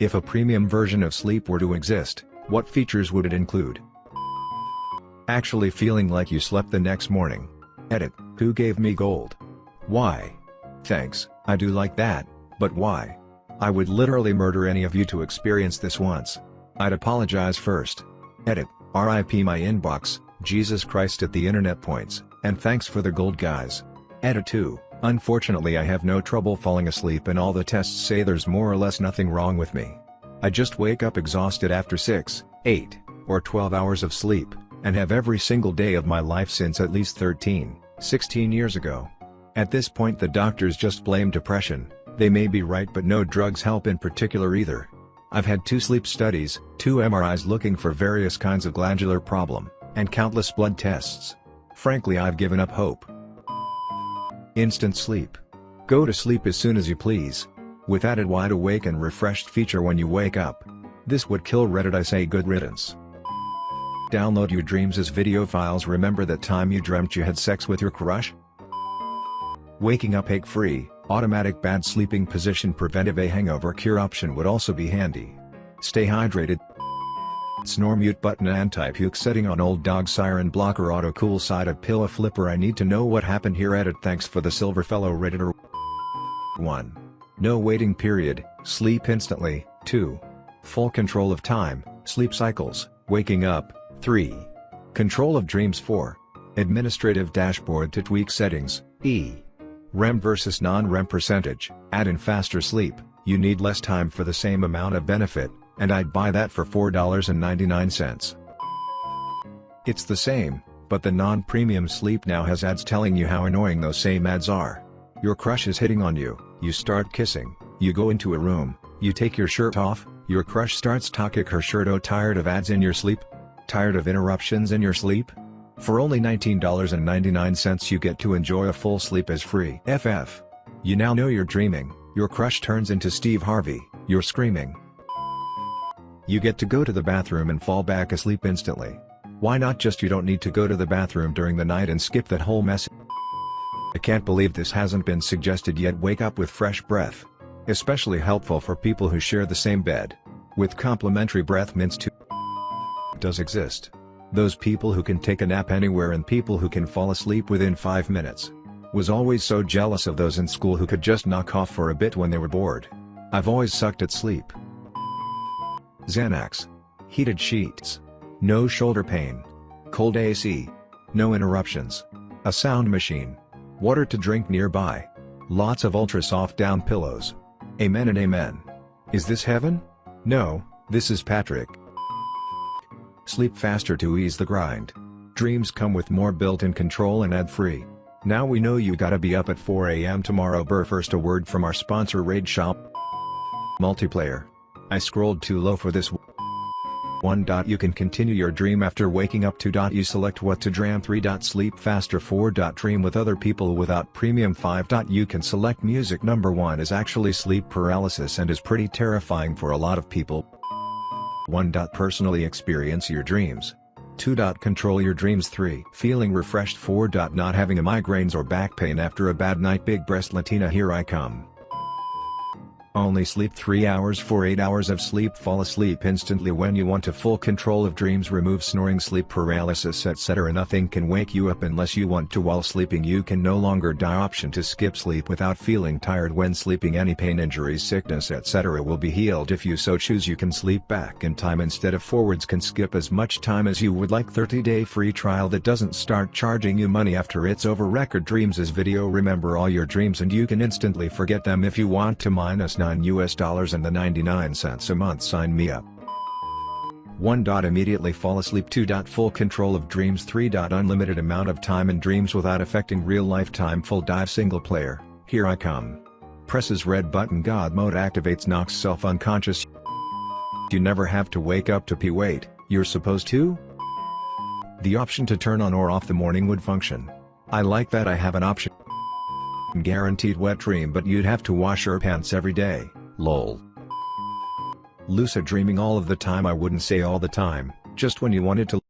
If a premium version of sleep were to exist, what features would it include? Actually feeling like you slept the next morning. Edit, who gave me gold? Why? Thanks, I do like that, but why? I would literally murder any of you to experience this once. I'd apologize first. Edit, RIP my inbox, Jesus Christ at the internet points, and thanks for the gold guys. Edit 2, unfortunately I have no trouble falling asleep and all the tests say there's more or less nothing wrong with me. I just wake up exhausted after 6, 8, or 12 hours of sleep, and have every single day of my life since at least 13, 16 years ago. At this point the doctors just blame depression, they may be right but no drugs help in particular either. I've had two sleep studies, two MRIs looking for various kinds of glandular problem, and countless blood tests. Frankly I've given up hope. Instant sleep. Go to sleep as soon as you please. With added wide awake and refreshed feature when you wake up. This would kill Reddit I say good riddance. Download your dreams as video files remember that time you dreamt you had sex with your crush? Waking up ache-free, automatic bad sleeping position preventive a hangover cure option would also be handy. Stay hydrated. Snore mute button anti-puke setting on old dog siren blocker auto cool side of pillow flipper. I need to know what happened here. Edit. Thanks for the silver fellow redditor. 1. No waiting period, sleep instantly, 2. Full control of time, sleep cycles, waking up, 3. Control of dreams. 4. Administrative dashboard to tweak settings, E. REM versus non-REM percentage, add in faster sleep, you need less time for the same amount of benefit, and I'd buy that for $4.99. It's the same, but the non-premium sleep now has ads telling you how annoying those same ads are. Your crush is hitting on you, you start kissing, you go into a room, you take your shirt off, your crush starts talking her shirt oh tired of ads in your sleep? Tired of interruptions in your sleep? For only $19.99 you get to enjoy a full sleep as free. FF. You now know you're dreaming, your crush turns into Steve Harvey, you're screaming. You get to go to the bathroom and fall back asleep instantly. Why not just you don't need to go to the bathroom during the night and skip that whole mess. I can't believe this hasn't been suggested yet wake up with fresh breath. Especially helpful for people who share the same bed. With complimentary breath mints too does exist. Those people who can take a nap anywhere and people who can fall asleep within 5 minutes. Was always so jealous of those in school who could just knock off for a bit when they were bored. I've always sucked at sleep. Xanax. Heated sheets. No shoulder pain. Cold AC. No interruptions. A sound machine. Water to drink nearby. Lots of ultra soft down pillows. Amen and amen. Is this heaven? No, this is Patrick. Sleep faster to ease the grind. Dreams come with more built-in control and ad-free. Now we know you gotta be up at 4am tomorrow Burr first a word from our sponsor Raid Shop Multiplayer. I scrolled too low for this 1. You can continue your dream after waking up 2. You select what to dream 3. Sleep faster 4. Dream with other people without premium 5. You can select music number 1 is actually sleep paralysis and is pretty terrifying for a lot of people. 1. Personally experience your dreams. 2. Control your dreams 3. Feeling refreshed 4. Not having a migraines or back pain after a bad night Big breast Latina here I come. Only sleep 3 hours for 8 hours of sleep. Fall asleep instantly when you want to. Full control of dreams. Remove snoring sleep paralysis etc Nothing can wake you up unless you want to. While sleeping You can no longer die. Option to skip sleep without feeling tired. When sleeping Any pain injuries sickness etc will be healed. If you so choose You can sleep back in time instead of forwards. Can skip as much time as you would like. 30 day free trial that doesn't start charging you money after it's over. Record dreams is video. Remember all your dreams and you can instantly forget them. If you want to minus 9 US dollars and the 99 cents a month sign me up. 1. Immediately fall asleep 2. Full control of dreams 3. Unlimited amount of time in dreams without affecting real lifetime full dive single player, here I come. Presses red button God mode activates knocks self unconscious You never have to wake up to pee wait, you're supposed to? The option to turn on or off the morning would function. I like that I have an option. Guaranteed wet dream but you'd have to wash your pants every day, lol. Lucid dreaming all of the time I wouldn't say all the time, just when you wanted to